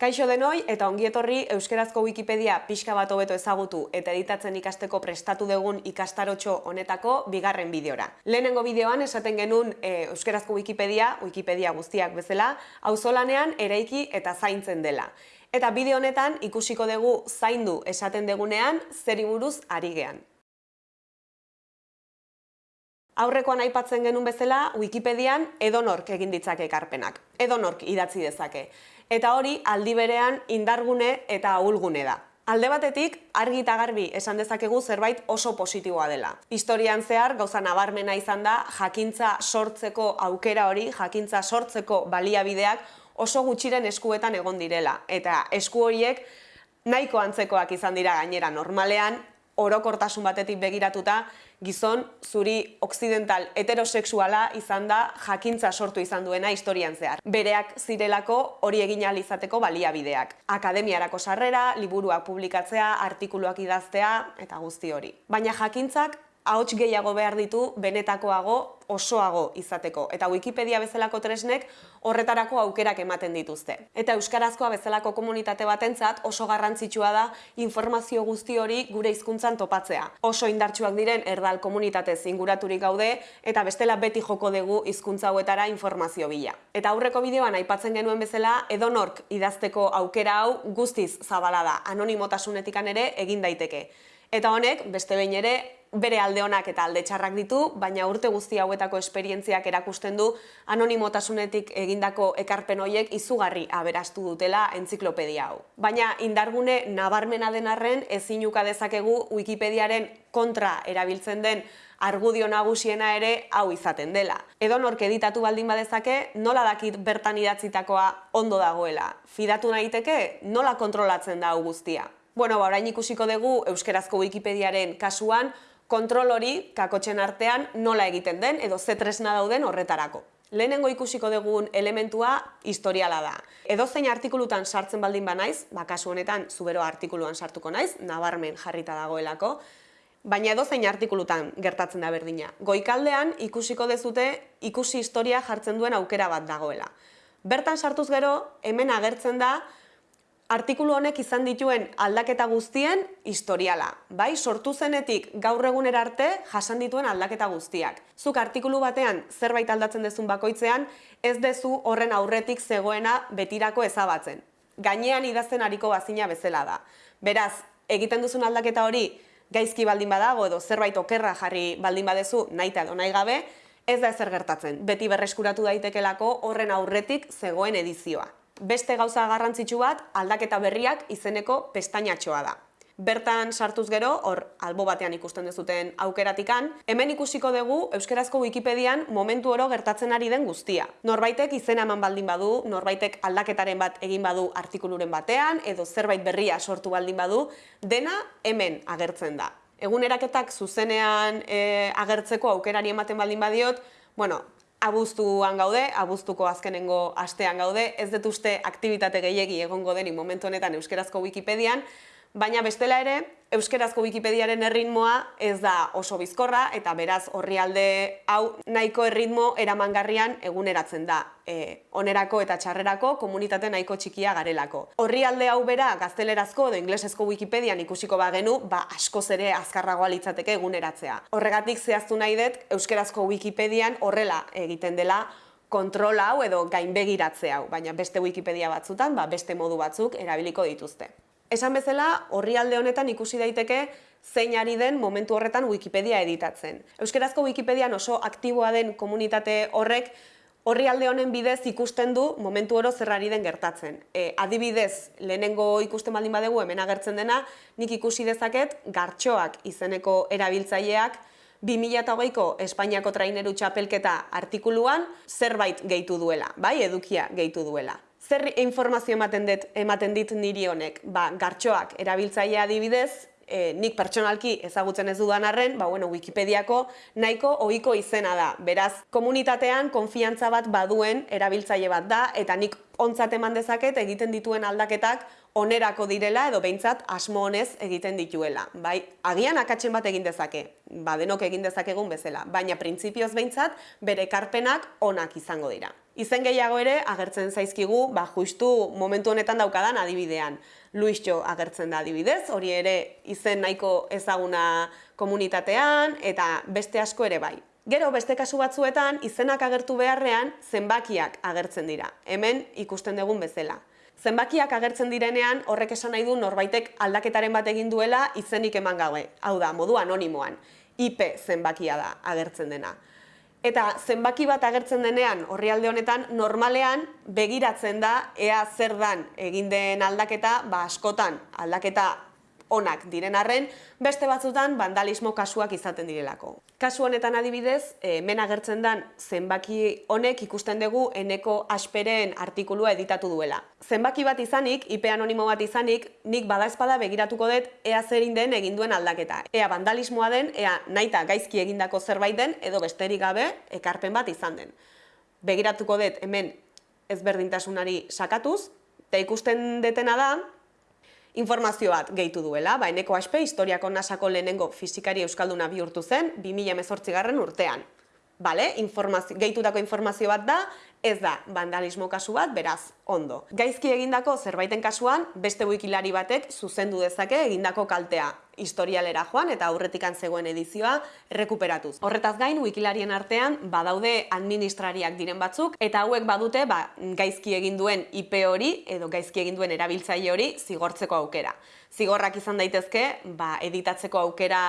Kaixo denoi eta ongietorri Euskerazko Wikipedia pixka bat hobeto ezagutu eta editatzen ikasteko prestatu dugun ikastarotxo honetako bigarren bideora. Lehenengo bideoan esaten genuen e, Euskerazko Wikipedia, Wikipedia guztiak bezala, auzolanean eraiki eta zaintzen dela. Eta bideo honetan ikusiko dugu zaindu esaten degunean zeri buruz ari gean. Aurrekoan aipatzen genuen bezala, Wikipedian edonork egin ditzake ekarpenak. Edonork idatzi dezake eta hori aldi berean indargune eta ahulgune da. Alde batetik, argi eta garbi esan dezakegu zerbait oso positiboa dela. Historian zehar, gauza nabarmena izan da, jakintza sortzeko aukera hori, jakintza sortzeko baliabideak oso gutxiren eskuetan egon direla. Eta esku horiek nahiko antzekoak izan dira gainera normalean, orokortasun batetik begiratuta, gizon zuri occidental heterosexuala izan da jakintza sortu izan duena historian zehar. Bereak zirelako hori egin izateko baliabideak. Akademiarako sarrera, liburuak publikatzea, artikuluak idaztea eta guzti hori. Baina jakintzak ahots gehiago behar ditu benetakoago osoago izateko eta Wikipedia bezalako tresnek horretarako aukerak ematen dituzte. Eta euskarazkoa bezalako komunitate batentzat oso garrantzitsua da informazio guzti hori gure hizkuntzan topatzea. Oso indartsuak diren erdal komunitate zinguraturik gaude eta bestela beti joko dugu hizkuntza hauetara informazio bila. Eta aurreko bideoan aipatzen genuen bezala edonork idazteko aukera hau guztiz zabala da anonimotasunetikan ere egin daiteke. Eta honek, beste behin ere, bere alde honak eta alde txarrak ditu, baina urte guzti hauetako esperientziak erakusten du anonimotasunetik egindako ekarpen hoiek izugarri aberastu dutela entziklopedia hau. Baina indargune nabarmena den arren ezin dezakegu Wikipediaren kontra erabiltzen den argudio nagusiena ere hau izaten dela. Edo nork editatu baldin badezake, nola dakit bertan idatzitakoa ondo dagoela. Fidatu nahiteke, nola kontrolatzen da guztia. Bueno, ba, orain ikusiko dugu euskerazko Wikipediaren kasuan kontrol hori kakotxen artean nola egiten den edo ze tresna dauden horretarako. Lehenengo ikusiko dugun elementua historiala da. Edo zein artikulutan sartzen baldin ba naiz, ba kasu honetan zubero artikuluan sartuko naiz, nabarmen jarrita dagoelako, baina edo zein artikulutan gertatzen da berdina. Goikaldean ikusiko dezute ikusi historia jartzen duen aukera bat dagoela. Bertan sartuz gero, hemen agertzen da artikulu honek izan dituen aldaketa guztien historiala. Bai, sortu zenetik gaur egunera arte jasan dituen aldaketa guztiak. Zuk artikulu batean zerbait aldatzen dezun bakoitzean, ez dezu horren aurretik zegoena betirako ezabatzen. Gainean idazten hariko bazina bezala da. Beraz, egiten duzun aldaketa hori gaizki baldin badago edo zerbait okerra jarri baldin badezu nahi edo nahi gabe, ez da ezer gertatzen. Beti berreskuratu daitekelako horren aurretik zegoen edizioa. Beste gauza garrantzitsu bat aldaketa berriak izeneko pestainatxoa da. Bertan sartuz gero, hor albo batean ikusten dezuten aukeratikan, hemen ikusiko dugu Euskerazko Wikipedian momentu oro gertatzen ari den guztia. Norbaitek izena eman baldin badu, norbaitek aldaketaren bat egin badu artikuluren batean, edo zerbait berria sortu baldin badu, dena hemen agertzen da. Eguneraketak zuzenean e, agertzeko aukerari ematen baldin badiot, bueno, abuztuan gaude, abuztuko azkenengo astean gaude, ez dut uste aktivitate gehiegi egongo denik momentu honetan Euskerazko Wikipedian, baina bestela ere, Euskerazko Wikipediaren erritmoa ez da oso bizkorra eta beraz horri alde hau nahiko erritmo eramangarrian eguneratzen da. E, onerako eta txarrerako komunitate nahiko txikia garelako. Horri alde hau bera gaztelerazko edo inglesezko Wikipedian ikusiko bagenu, ba askoz ere azkarragoa litzateke eguneratzea. Horregatik zehaztu nahi dut Euskerazko Wikipedian horrela egiten dela kontrol hau edo gainbegiratze hau, baina beste Wikipedia batzutan, ba, beste modu batzuk erabiliko dituzte. Esan bezala, horri alde honetan ikusi daiteke zein ari den momentu horretan Wikipedia editatzen. Euskerazko Wikipedian oso aktiboa den komunitate horrek horri alde honen bidez ikusten du momentu oro zerrari den gertatzen. E, adibidez, lehenengo ikusten baldin badegu hemen agertzen dena, nik ikusi dezaket gartxoak izeneko erabiltzaileak 2008ko Espainiako traineru txapelketa artikuluan zerbait gehitu duela, bai, edukia gehitu duela zer informazio ematen dit, ematen dit niri honek? Ba, gartxoak erabiltzailea adibidez, e, nik pertsonalki ezagutzen ez dudan arren, ba, bueno, Wikipediako nahiko ohiko izena da. Beraz, komunitatean konfiantza bat baduen erabiltzaile bat da, eta nik ontzat eman dezaket egiten dituen aldaketak onerako direla edo behintzat asmo honez egiten dituela. Bai, agian akatzen bat egin dezake, ba, denok egin dezakegun bezala, baina printzipioz behintzat bere karpenak onak izango dira. Izen gehiago ere agertzen zaizkigu, ba, justu momentu honetan daukadan adibidean. Luisjo agertzen da adibidez, hori ere izen nahiko ezaguna komunitatean eta beste asko ere bai. Gero beste kasu batzuetan izenak agertu beharrean zenbakiak agertzen dira. Hemen ikusten dugun bezala. Zenbakiak agertzen direnean horrek esan nahi du norbaitek aldaketaren bat egin duela izenik eman gaue. Hau da, modu anonimoan. IP zenbakia da agertzen dena. Eta zenbaki bat agertzen denean horrialde honetan normalean begiratzen da ea zer dan egin den aldaketa, ba askotan aldaketa onak diren arren, beste batzutan vandalismo kasuak izaten direlako. Kasu honetan adibidez, hemen agertzen dan zenbaki honek ikusten dugu eneko asperen artikulua editatu duela. Zenbaki bat izanik, IP anonimo bat izanik, nik badaezpada begiratuko dut ea zerin den egin duen aldaketa. Ea vandalismoa den, ea naita gaizki egindako zerbait den, edo besterik gabe ekarpen bat izan den. Begiratuko dut hemen ezberdintasunari sakatuz, eta ikusten detena da, informazio bat gehitu duela, ba, eneko aspe historiako nasako lehenengo fizikari euskalduna bihurtu zen 2018 garren urtean. Bale, informazio, gehitutako informazio bat da, ez da vandalismo kasu bat, beraz, ondo. Gaizki egindako zerbaiten kasuan, beste wikilari batek zuzendu dezake egindako kaltea historialera joan eta aurretikan zegoen edizioa errekuperatuz. Horretaz gain, wikilarien artean badaude administrariak diren batzuk eta hauek badute ba, gaizki egin duen IP hori edo gaizki egin duen erabiltzaile hori zigortzeko aukera. Zigorrak izan daitezke, ba, editatzeko aukera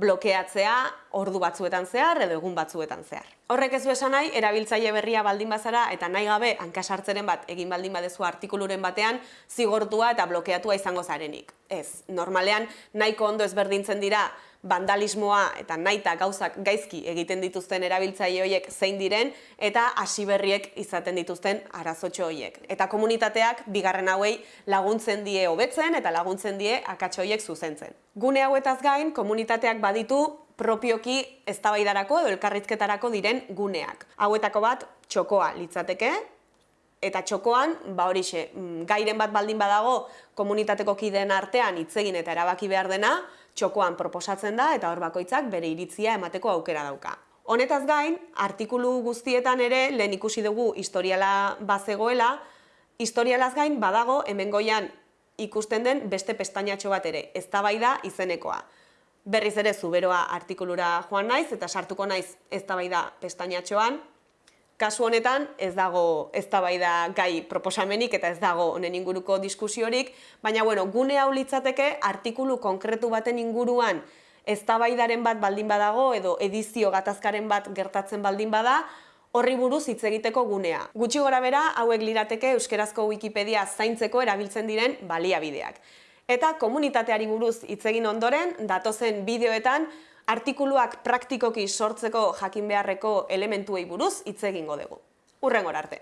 blokeatzea ordu batzuetan zehar edo egun batzuetan zehar. Horrek ez du esan nahi, erabiltzaile berria baldin bazara eta nahi gabe hankasartzeren bat egin baldin badezu artikuluren batean zigortua eta blokeatua izango zarenik. Ez, normalean nahiko ondo ezberdintzen dira vandalismoa eta naita gauzak gaizki egiten dituzten erabiltzaile horiek zein diren eta hasi berriek izaten dituzten arazotxo horiek. Eta komunitateak bigarren hauei laguntzen die hobetzen eta laguntzen die akatxo horiek zuzentzen. Gune hauetaz gain, komunitateak baditu propioki eztabaidarako edo elkarrizketarako diren guneak. Hauetako bat txokoa litzateke, eta txokoan, ba horixe, mm, gairen bat baldin badago komunitateko kideen artean hitzegin eta erabaki behar dena, txokoan proposatzen da eta hor bakoitzak bere iritzia emateko aukera dauka. Honetaz gain, artikulu guztietan ere lehen ikusi dugu historiala bazegoela, historialaz gain badago hemengoian ikusten den beste pestainatxo bat ere, eztabaida izenekoa. Berriz ere zuberoa artikulura joan naiz eta sartuko naiz eztabaida pestainatxoan, Kasu honetan ez dago eztabaida gai proposamenik eta ez dago honen inguruko diskusiorik, baina bueno, gune hau litzateke artikulu konkretu baten inguruan eztabaidaren bat baldin badago edo edizio gatazkaren bat gertatzen baldin bada, horri buruz hitz egiteko gunea. Gutxi gora bera, hauek lirateke euskerazko Wikipedia zaintzeko erabiltzen diren baliabideak. Eta komunitateari buruz hitz egin ondoren, datozen bideoetan artikuluak praktikoki sortzeko jakin beharreko elementuei buruz hitz egingo dugu. Urrengor arte.